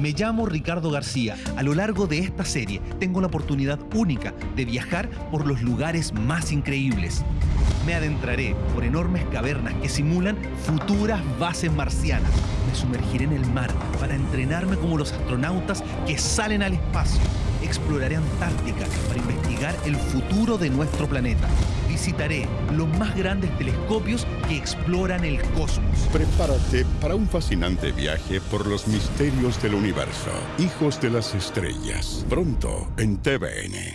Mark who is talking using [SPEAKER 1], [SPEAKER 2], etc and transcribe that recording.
[SPEAKER 1] Me llamo Ricardo García. A lo largo de esta serie tengo la oportunidad única de viajar por los lugares más increíbles. Me adentraré por enormes cavernas que simulan futuras bases marcianas. Me sumergiré en el mar para entrenarme como los astronautas que salen al espacio. Exploraré Antártica para investigar el futuro de nuestro planeta. Visitaré los más grandes telescopios que exploran el cosmos.
[SPEAKER 2] Prepárate para un fascinante viaje por los misterios del universo. Hijos de las estrellas. Pronto en TVN.